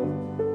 you.